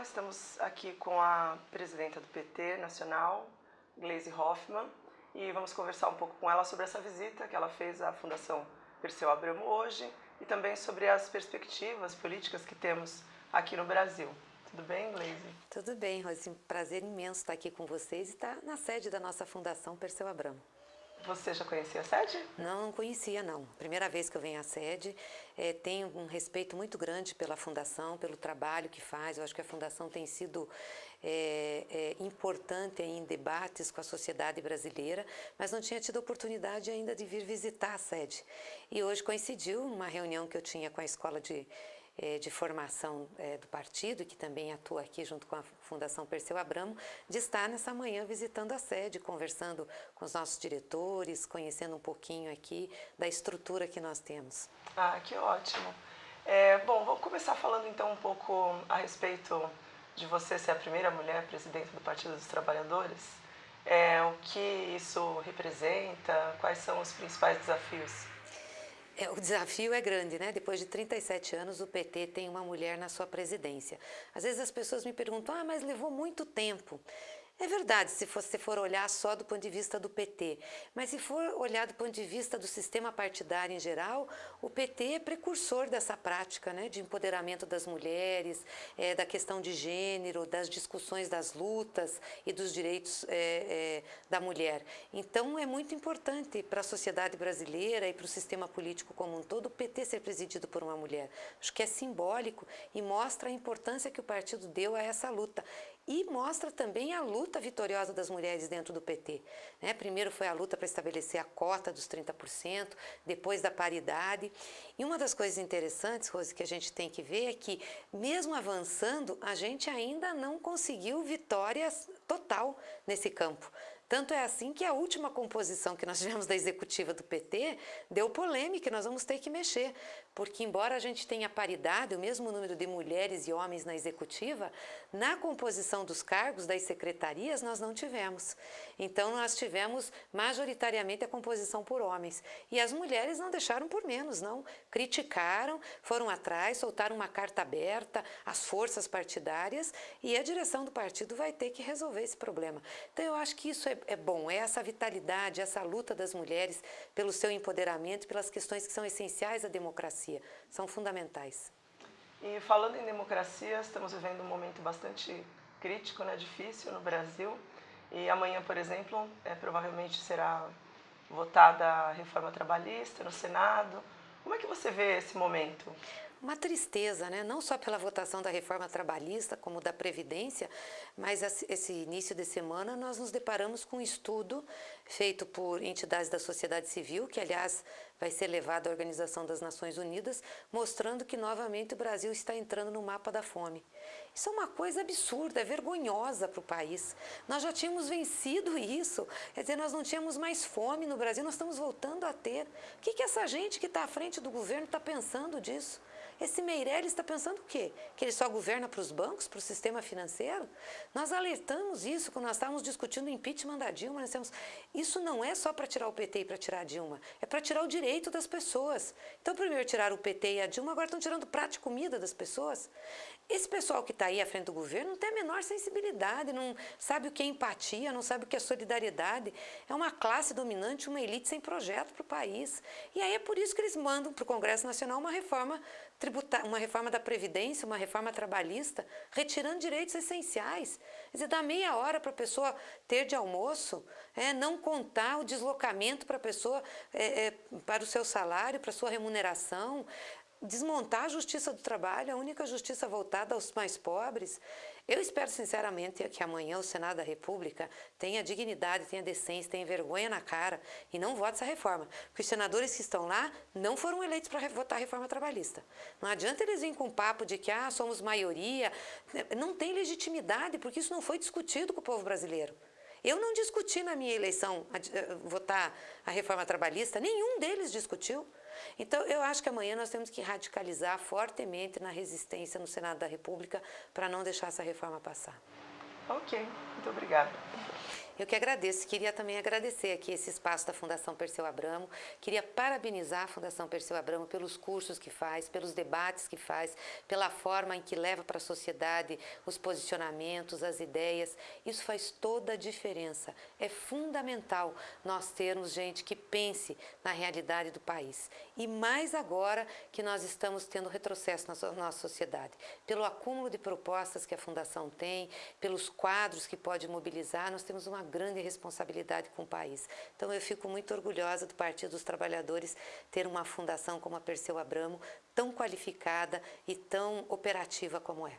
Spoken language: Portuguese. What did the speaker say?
Estamos aqui com a presidenta do PT Nacional, Gleisi Hoffmann, e vamos conversar um pouco com ela sobre essa visita que ela fez à Fundação Perseu Abramo hoje e também sobre as perspectivas políticas que temos aqui no Brasil. Tudo bem, Gleisi? Tudo bem, Rose. Prazer imenso estar aqui com vocês e estar na sede da nossa Fundação Perseu Abramo. Você já conhecia a sede? Não, não conhecia não. Primeira vez que eu venho à sede. É, tenho um respeito muito grande pela Fundação, pelo trabalho que faz. Eu acho que a Fundação tem sido é, é, importante em debates com a sociedade brasileira, mas não tinha tido oportunidade ainda de vir visitar a sede. E hoje coincidiu uma reunião que eu tinha com a Escola de de formação é, do partido, que também atua aqui junto com a Fundação Perseu Abramo, de estar nessa manhã visitando a sede, conversando com os nossos diretores, conhecendo um pouquinho aqui da estrutura que nós temos. Ah, que ótimo. É, bom, vamos começar falando então um pouco a respeito de você ser a primeira mulher presidente do Partido dos Trabalhadores. É, o que isso representa, quais são os principais desafios é, o desafio é grande, né? Depois de 37 anos, o PT tem uma mulher na sua presidência. Às vezes as pessoas me perguntam, ah, mas levou muito tempo. É verdade, se você for olhar só do ponto de vista do PT, mas se for olhar do ponto de vista do sistema partidário em geral, o PT é precursor dessa prática né, de empoderamento das mulheres, é, da questão de gênero, das discussões das lutas e dos direitos é, é, da mulher. Então é muito importante para a sociedade brasileira e para o sistema político como um todo o PT ser presidido por uma mulher. Acho que é simbólico e mostra a importância que o partido deu a essa luta e mostra também a luta vitoriosa das mulheres dentro do PT. Né? Primeiro foi a luta para estabelecer a cota dos 30%, depois da paridade. E uma das coisas interessantes, Rose, que a gente tem que ver é que, mesmo avançando, a gente ainda não conseguiu vitória total nesse campo. Tanto é assim que a última composição que nós tivemos da executiva do PT deu polêmica e nós vamos ter que mexer, porque embora a gente tenha paridade, o mesmo número de mulheres e homens na executiva, na composição dos cargos das secretarias nós não tivemos. Então nós tivemos majoritariamente a composição por homens. E as mulheres não deixaram por menos, não. Criticaram, foram atrás, soltaram uma carta aberta às forças partidárias e a direção do partido vai ter que resolver esse problema. Então eu acho que isso é é bom, é essa vitalidade, essa luta das mulheres pelo seu empoderamento, pelas questões que são essenciais à democracia, são fundamentais. E falando em democracia, estamos vivendo um momento bastante crítico, né, difícil no Brasil. E amanhã, por exemplo, é, provavelmente será votada a reforma trabalhista no Senado. Como é que você vê esse momento? Uma tristeza, né? não só pela votação da reforma trabalhista, como da Previdência, mas esse início de semana nós nos deparamos com um estudo feito por entidades da sociedade civil, que aliás vai ser levado à Organização das Nações Unidas, mostrando que novamente o Brasil está entrando no mapa da fome. Isso é uma coisa absurda, é vergonhosa para o país. Nós já tínhamos vencido isso, quer dizer, nós não tínhamos mais fome no Brasil, nós estamos voltando a ter. O que, que essa gente que está à frente do governo está pensando disso? Esse Meirelles está pensando o quê? Que ele só governa para os bancos, para o sistema financeiro? Nós alertamos isso quando nós estávamos discutindo o impeachment da Dilma. Nós isso não é só para tirar o PT e para tirar a Dilma, é para tirar o direito das pessoas. Então, primeiro tiraram o PT e a Dilma, agora estão tirando prato de comida das pessoas. Esse pessoal que está aí à frente do governo não tem a menor sensibilidade, não sabe o que é empatia, não sabe o que é solidariedade. É uma classe dominante, uma elite sem projeto para o país. E aí é por isso que eles mandam para o Congresso Nacional uma reforma tributar, uma reforma da Previdência, uma reforma trabalhista, retirando direitos essenciais. Quer dizer, dá meia hora para a pessoa ter de almoço, é, não contar o deslocamento para a pessoa, é, é, para o seu salário, para a sua remuneração, desmontar a justiça do trabalho, a única justiça voltada aos mais pobres. Eu espero sinceramente que amanhã o Senado da República tenha dignidade, tenha decência, tenha vergonha na cara e não vote essa reforma. Porque os senadores que estão lá não foram eleitos para votar a reforma trabalhista. Não adianta eles virem com o papo de que ah, somos maioria. Não tem legitimidade, porque isso não foi discutido com o povo brasileiro. Eu não discuti na minha eleição a, votar a reforma trabalhista, nenhum deles discutiu. Então, eu acho que amanhã nós temos que radicalizar fortemente na resistência no Senado da República para não deixar essa reforma passar. Ok, muito obrigada. Eu que agradeço, queria também agradecer aqui esse espaço da Fundação Perseu Abramo, queria parabenizar a Fundação Perseu Abramo pelos cursos que faz, pelos debates que faz, pela forma em que leva para a sociedade os posicionamentos, as ideias, isso faz toda a diferença. É fundamental nós termos gente que pense na realidade do país. E mais agora que nós estamos tendo retrocesso na nossa sociedade, pelo acúmulo de propostas que a Fundação tem, pelos quadros que pode mobilizar, nós temos grande responsabilidade com o país. Então eu fico muito orgulhosa do Partido dos Trabalhadores ter uma fundação como a Perseu Abramo, tão qualificada e tão operativa como é.